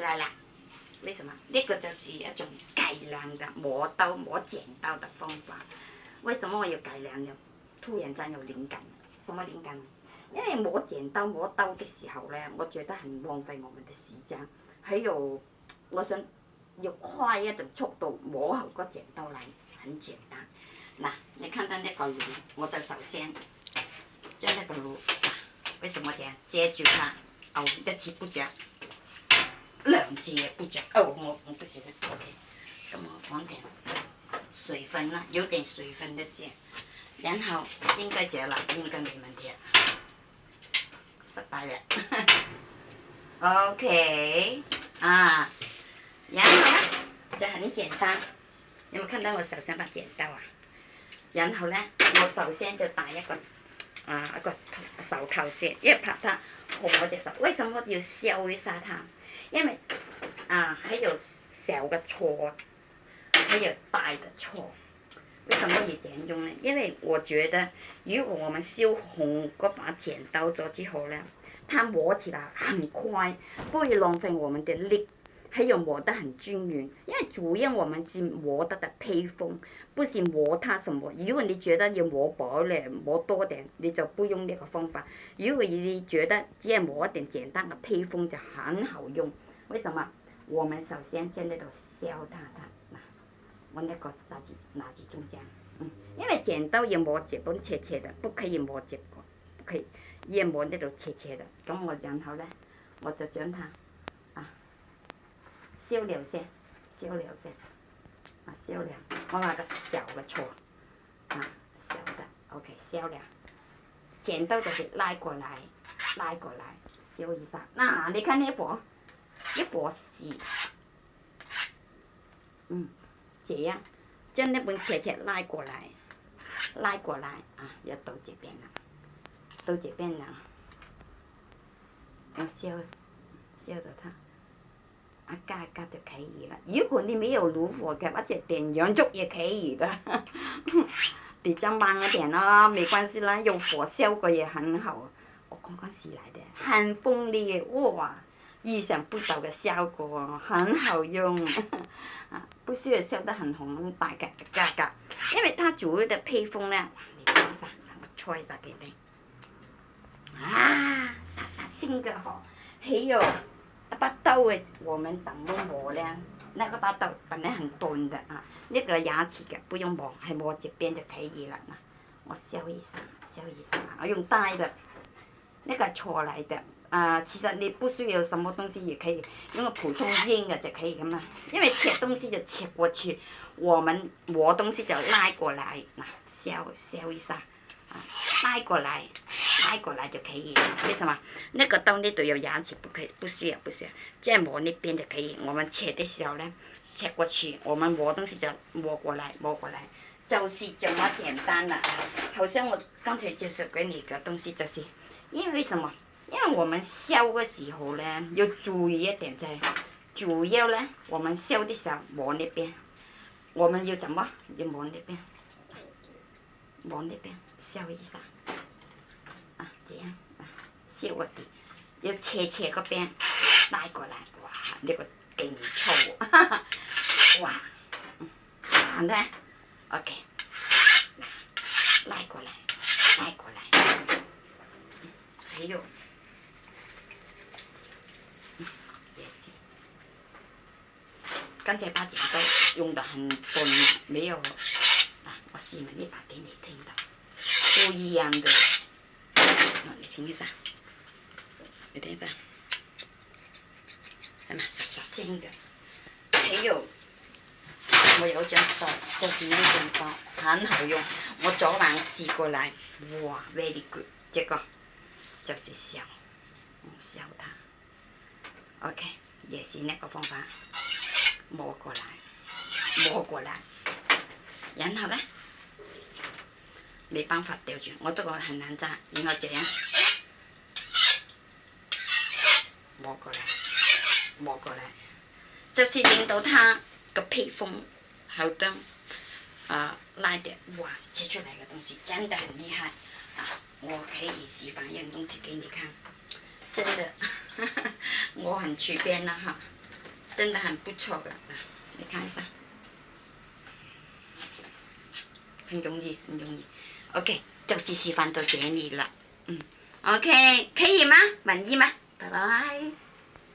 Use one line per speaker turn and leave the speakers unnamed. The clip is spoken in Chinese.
来啦，为什么呢个就是一种改良的磨刀磨剪刀的方法？为什么我要改良呢？突然间有灵感，什么灵感？呢？因为磨剪刀磨刀的时候呢，我觉得很浪费我们的时间。还有，我想要快一点速度磨好个剪刀来，很简单。那你看到那个炉，我就首先将那个炉，为什么这样遮住它，哦，一齐不着。姐不讲哦我我不喜欢 ok 那我房顶水分了有点水分的线然后应该结了应该没问题了失败了 ok 啊然后呢就很简单你有没看到我手上把剪刀啊然后呢我首先就打一个啊一个手套先，因为怕它红我只手为什么要削一下它因为啊！还有小嘅还有大的错。为什么要这样用呢？因为我觉得，如果我们修红嗰把剪刀咗之后呢，它磨起来很快，不会浪费我们的力，还有磨得很均匀。因为主要我们是磨它的披風，不是磨它什么。如果你觉得要磨薄咧，磨多点，你就不用呢个方法。如果你觉得只要磨一简单的嘅披風就很好用，为什么？我们首先将那度削它它，我那个拿去拿去中间，嗯，因为剪刀也磨这本切切的，不可以磨这个可以，也磨那种切切的。咁我然后呢，我就将它啊，削了先，削了先，啊，削了，我拿个小的锉，啊，削的，OK，削了，剪刀就是拉过来，拉过来，削一下。那你看那部。一锅水，嗯，这样，将那本册册拉过来，拉过来啊，要到这边了，到这边了，我烧，烧着它，一盖盖就可以了。如果你没有炉火的，或者点洋烛也可以的，比较慢一点啦。没关系啦，用火烧过也很好。我刚刚洗来的，很锋利哇！意想不到嘅效果，很好用，啊，不需要消得很红很大嘅价格，因为它主要的配方咧，啊，杀杀鲜嘅嗬，还有，一把刀诶，我们怎么磨咧？那个把刀本来很钝的啊，那个牙齿嘅不用磨，还磨这边就可以了嘛。我削一下，削一下，我用大嘅。那个错来的，啊，其实你不需要什么东西，也可以用个普通烟的就可以的嘛。因为切东西就切过去，我们磨东西就拉过来，那削削一下，啊，拉过来，拉过来就可以。为什么？那个刀呢？就有牙齿，不可以，不需要？不需要。在磨那边就可以。我们切的时候呢，切过去，我们磨东西就磨过来，磨过来，就是这么简单啦。好像我刚才就绍给你个东西就是。因为什么？因为我们削的时候呢，要注意一点在，主要呢，我们削的时候往那边，我们要怎么？要往那边，往那边削一下，啊，这样，削底，要切切个边，拉过来，哇，那个劲粗，哇，好的 o k 也有，也是。刚才把剪刀用的很钝，没有了。啊，我试了一把给你听的，不一样的。那你听一下，来听吧。来嘛，刷刷。新的。还有，我又讲到这剪刀刀，很好用。我昨晚试过来，哇，very good，这个。就是削，削它。OK，也是那个方法，摸过来，摸过来，然后呢，没办法吊住，我都讲很难扎，然后这样摸过来，摸过来，就是引导它个披风好端啊拉的哇切出来的东西，真的很厉害。我可以示范一点东西给你看，真的，我很随便的哈，真的很不错的你看一下，很容易，很容易，OK，就是示范到这里了，嗯，OK，可以吗？满意吗？拜拜。